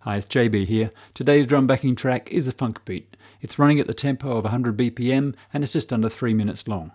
Hi, it's JB here. Today's drum backing track is a funk beat. It's running at the tempo of 100 BPM and it's just under 3 minutes long.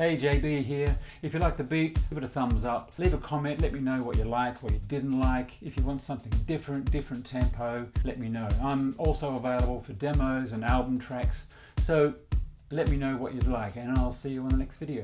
Hey JB here. If you like the beat, give it a thumbs up. Leave a comment, let me know what you like, what you didn't like. If you want something different, different tempo, let me know. I'm also available for demos and album tracks, so let me know what you'd like and I'll see you on the next video.